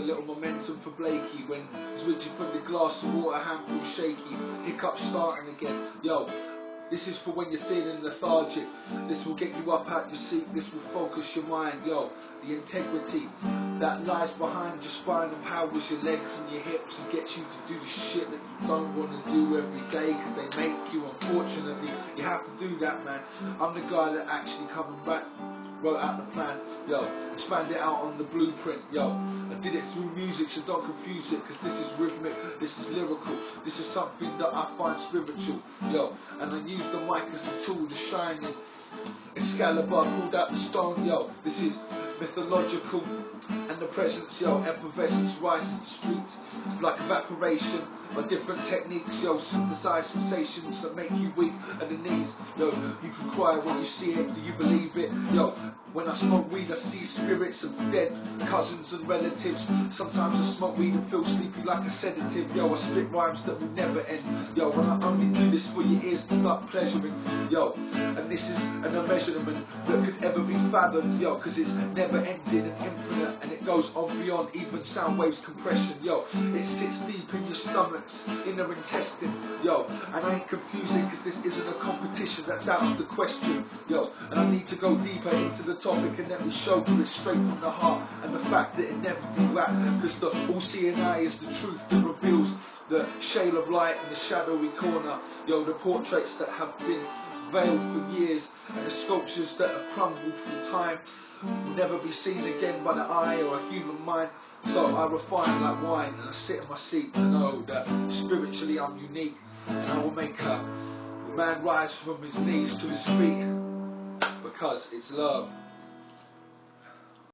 little momentum for Blakey when he's reaching for the glass of water, handful shaky, hiccup starting again. Yo, this is for when you're feeling lethargic. This will get you up out your seat. This will focus your mind. Yo, the integrity that lies behind your spine empowers your legs and your hips and gets you to do the shit that you don't want to do every day because they make you. Unfortunately, you have to do that, man. I'm the guy that actually coming back wrote out the plan, yo, expand it out on the blueprint, yo. Did it through music, so don't confuse it, cause this is rhythmic, this is lyrical, this is something that I find spiritual, yo. And I use the mic as the tool to shine in. Excalibur pulled out the stone, yo. This is mythological, and the presence, yo, effervescence in the streets, like evaporation, by different techniques, yo, synthesize sensations that make you weak and the yo, you can cry when you see it, do you believe it, yo, when I smoke weed I see spirits of dead cousins and relatives, sometimes I smoke weed and feel sleepy like a sedative, yo, I spit rhymes that will never end, yo, and I only for your ears to start pleasuring, yo, and this is an immeasurement that could ever be fathomed, yo, cause it's never ending and infinite, and it goes on beyond even sound waves compression, yo, it sits deep in your stomachs, inner intestine, yo, and I ain't confusing cause this isn't a competition, that's out of the question, yo, and I need to go deeper into the topic and let me show you it straight from the heart, and the fact that it never be whack, cause the all-seeing eye is the truth that reveals the shade of light in the shadowy corner, yo, the portraits that have been veiled for years, and the sculptures that have crumbled through time, will never be seen again by the eye or a human mind. So I refine like wine and I sit in my seat to know that spiritually I'm unique and I will make a man rise from his knees to his feet because it's love.